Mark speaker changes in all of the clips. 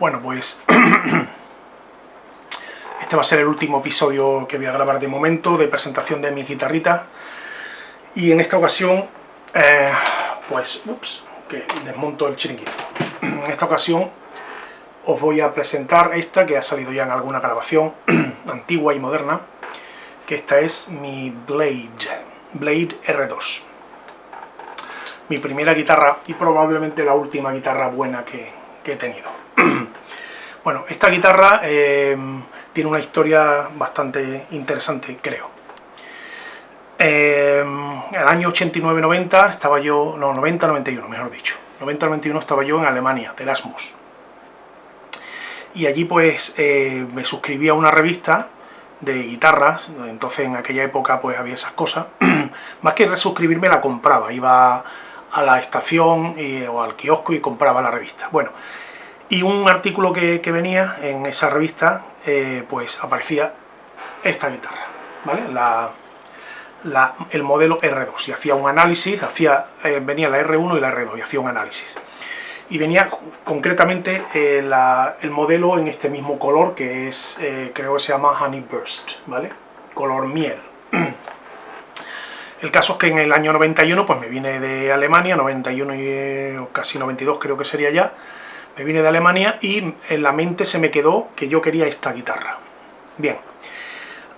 Speaker 1: Bueno, pues este va a ser el último episodio que voy a grabar de momento de presentación de mi guitarrita y en esta ocasión, eh, pues, ups, que desmonto el chiringuito. En esta ocasión os voy a presentar esta que ha salido ya en alguna grabación antigua y moderna, que esta es mi Blade, Blade R2. Mi primera guitarra y probablemente la última guitarra buena que, que he tenido. Bueno, esta guitarra eh, tiene una historia bastante interesante, creo. Eh, en el año 89-90 estaba yo, no, 90-91, mejor dicho. 90-91 estaba yo en Alemania, de Erasmus. Y allí pues eh, me suscribí a una revista de guitarras, entonces en aquella época pues había esas cosas. Más que resuscribirme la compraba, iba a la estación o al kiosco y compraba la revista. Bueno, y un artículo que, venía en esa revista, eh, pues aparecía esta guitarra, ¿vale? La, el modelo R2, y hacía un análisis, hacía, eh, venía la R1 y la R2, y hacía un análisis. Y venía concretamente eh, el modelo en este mismo color, que es, creo que se llama Honey Burst, ¿vale? Color miel. El caso es que en el año 91, pues me vine de Alemania, 91 y casi 92 creo que sería ya, me vine de Alemania y en la mente se me quedó que yo quería esta guitarra. Bien,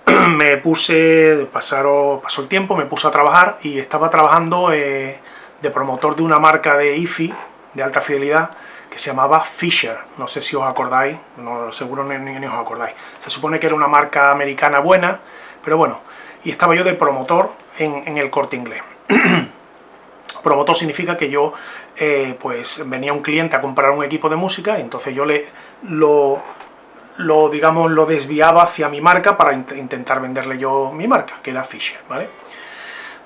Speaker 1: me puse, pasó el tiempo, me puse a trabajar y estaba trabajando eh, de promotor de una marca de IFI, de alta fidelidad, que se llamaba Fisher, no sé si os acordáis, no, seguro ni, ni, os acordáis. Se supone que era una marca americana buena, pero bueno, y estaba yo de promotor en, en el corte inglés. Promotor significa que yo, eh, pues, venía un cliente a comprar un equipo de música y entonces yo le lo, lo, digamos, lo desviaba hacia mi marca para intentar venderle yo mi marca, que era Fisher, ¿vale?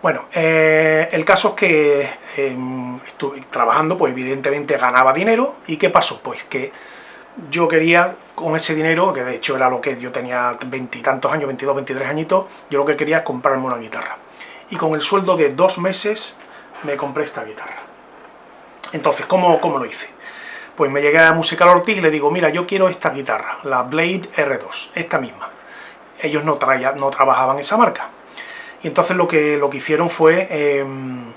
Speaker 1: Bueno, eh, el caso es que em, estuve trabajando, pues evidentemente ganaba dinero, ¿y qué pasó? Pues que yo quería con ese dinero, que de hecho era lo que yo tenía veintitantos años, 22, 23 añitos, yo lo que quería es comprarme una guitarra. Y con el sueldo de dos meses me compré esta guitarra. Entonces, ¿cómo, cómo lo hice? Pues me llegué a Musical Ortiz y le digo, mira, yo quiero esta guitarra, la Blade R2, esta misma. Ellos no, traía, no trabajaban esa marca. Y entonces lo que, lo que hicieron fue em,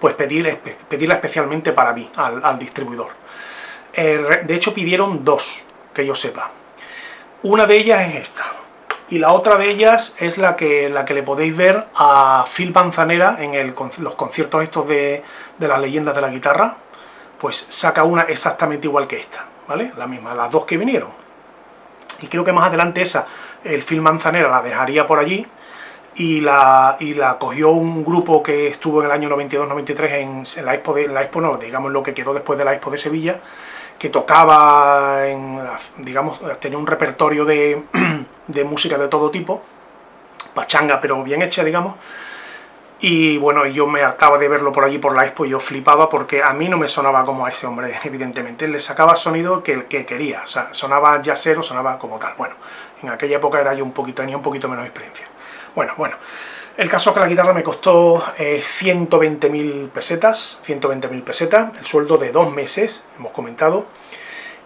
Speaker 1: pues pedir, pedirla especialmente para mí, al, distribuidor. Eh, de hecho pidieron dos, que yo sepa. Una de ellas es esta, y la otra de ellas es la que, la que le podéis ver a Phil Manzanera en los conciertos estos de, las leyendas de la guitarra, pues saca una exactamente igual que esta, ¿vale? La misma, las dos que vinieron. Y creo que más adelante esa, el Phil Manzanera la dejaría por allí, y la, y la cogió un grupo que estuvo en el año 92-93 en, la Expo, de, la Expo no, digamos lo que quedó después de la Expo de Sevilla, que tocaba, en, digamos, tenía un repertorio de, de música de todo tipo, pachanga pero bien hecha, digamos, y bueno, yo me hartaba de verlo por allí por la expo y yo flipaba porque a mí no me sonaba como a ese hombre, evidentemente. Él le sacaba sonido que, que quería, o sea, sonaba jazzero, sonaba como tal. Bueno, en aquella época era yo un poquito, tenía un poquito menos experiencia. Bueno, bueno, el caso es que la guitarra me costó eh, 120.000 pesetas, 120.000 pesetas, el sueldo de dos meses, hemos comentado,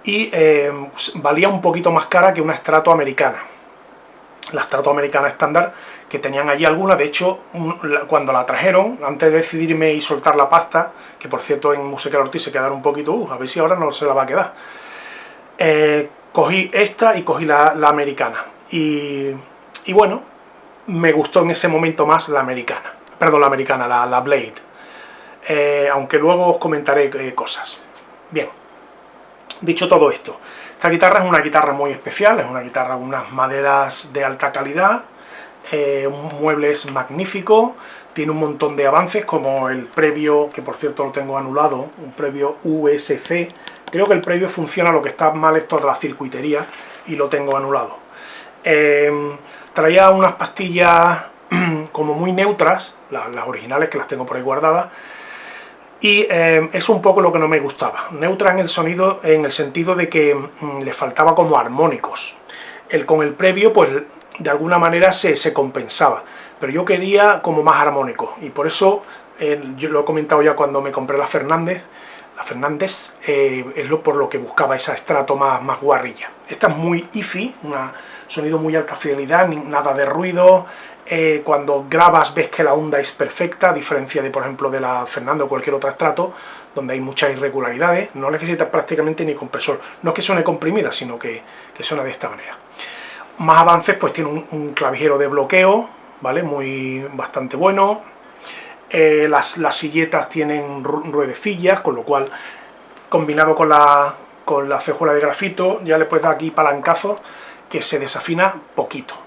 Speaker 1: y eh, valía un poquito más cara que una estrato americana la estrato americana estándar, que tenían allí alguna, de hecho, cuando la trajeron, antes de decidirme y soltar la pasta, que por cierto en Música Ortiz se quedaron un poquito, uh, a ver si ahora no se la va a quedar, eh, cogí esta y cogí la, americana, y, bueno, me gustó en ese momento más la americana, perdón, la americana, la, Blade, eh, aunque luego os comentaré eh, cosas. Bien, dicho todo esto, esta guitarra es una guitarra muy especial, es una guitarra con unas maderas de alta calidad, eh, un mueble es magnífico, tiene un montón de avances como el previo, que por cierto lo tengo anulado, un previo USC, creo que el previo funciona, lo que está mal es toda la circuitería y lo tengo anulado. Eh, traía unas pastillas como muy neutras, las originales que las tengo por ahí guardadas, y eh, es un poco lo que no me gustaba. Neutra en el sonido, en el sentido de que mm, le faltaba como armónicos. El, con el previo, pues de alguna manera se, se compensaba, pero yo quería como más armónico, y por eso, yo lo he comentado ya cuando me compré la Fernández, la Fernández eh, es lo, por lo que buscaba esa estrato más, más guarrilla. Esta es muy IFI, un sonido muy alta fidelidad, nada de ruido, eh, cuando grabas ves que la onda es perfecta, a diferencia de, por ejemplo, de la Fernando o cualquier otro estrato, donde hay muchas irregularidades, no necesitas prácticamente ni compresor. No es que suene comprimida, sino que, suena de esta manera. Más avances, pues tiene un, clavijero de bloqueo, ¿vale? Muy bastante bueno. Eh, las, las, silletas tienen ruedecillas, con lo cual, combinado con la, con la cejuela de grafito, ya le puedes dar aquí palancazo que se desafina poquito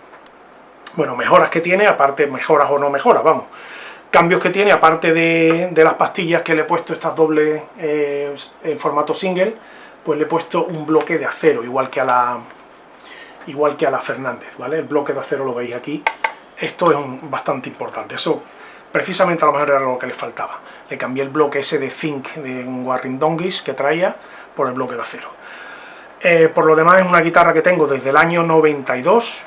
Speaker 1: bueno, mejoras que tiene, aparte mejoras o no mejoras, vamos. Cambios que tiene, aparte de, las pastillas que le he puesto estas dobles eh, en formato single, pues le he puesto un bloque de acero, igual que a la igual que a la Fernández, ¿vale? El bloque de acero lo veis aquí. Esto es bastante importante, eso precisamente a lo mejor era lo que le faltaba. Le cambié el bloque ese de zinc de un Warring Donkeys que traía por el bloque de acero. Eh, por lo demás es una guitarra que tengo desde el año 92,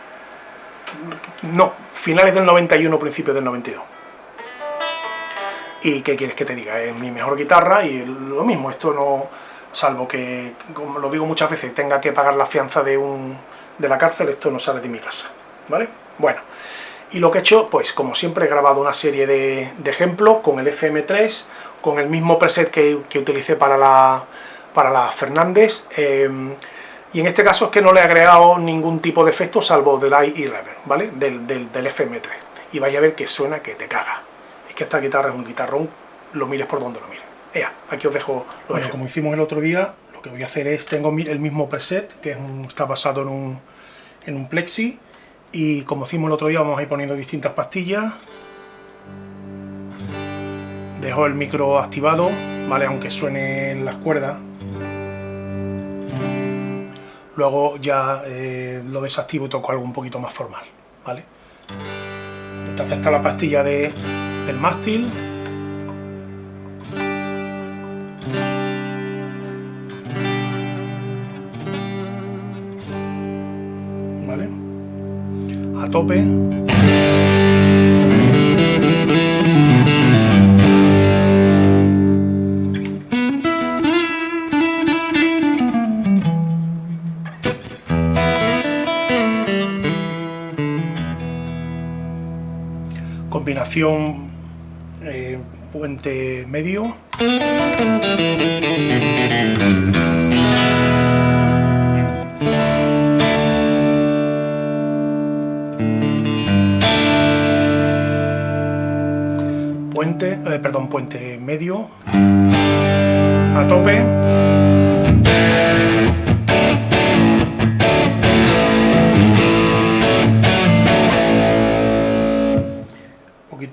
Speaker 1: no, finales del 91, principios del 92. ¿Y qué quieres que te diga? Es mi mejor guitarra y lo mismo, esto no, salvo que, como lo digo muchas veces, tenga que pagar la fianza de, un, de la cárcel, esto no sale de mi casa, ¿vale? Bueno, y lo que he hecho, pues como siempre he grabado una serie de, ejemplos con el FM3, con el mismo preset que, utilicé para la, para la Fernández, em, y en este caso es que no le he agregado ningún tipo de efecto salvo delay y reverb, ¿vale? Del, del, FM3. Y vais a ver que suena que te caga. Es que esta guitarra es un guitarrón, lo mires por donde lo mires. Ea, aquí os dejo lo bueno, como hicimos el otro día, lo que voy a hacer es, tengo el mismo preset, que está basado en un, en un plexi, y como hicimos el otro día vamos a ir poniendo distintas pastillas. Dejo el micro activado, ¿vale? Aunque suenen las cuerdas, luego ya eh, lo desactivo y toco algo un poquito más formal, ¿vale? Entonces está la pastilla de, del mástil. Tope. combinación eh, puente medio. Puente, eh, perdón, puente medio. A tope.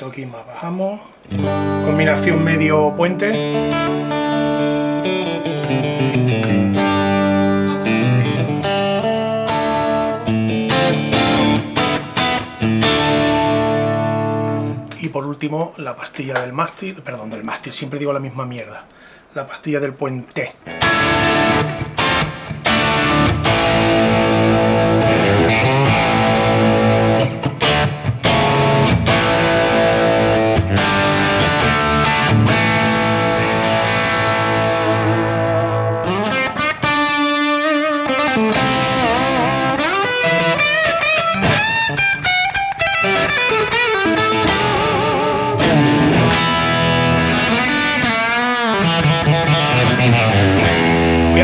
Speaker 1: aquí más bajamos. Combinación medio puente y por último la pastilla del mástil perdón del mástil siempre digo la misma mierda la pastilla del puente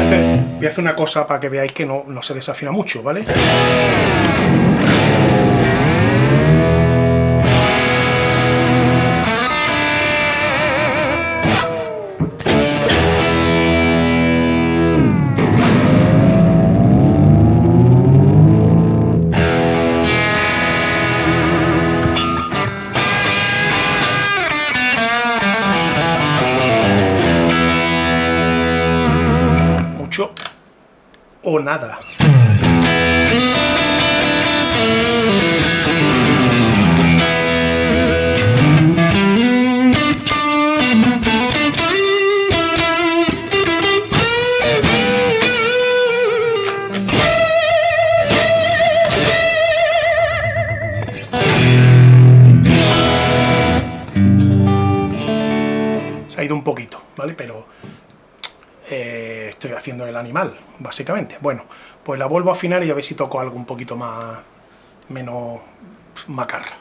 Speaker 1: voy a hacer una cosa para que veáis que no, no se desafina mucho, ¿vale? Animal, básicamente. Bueno, pues la vuelvo a afinar y a ver si toco algo un poquito más, menos macarra.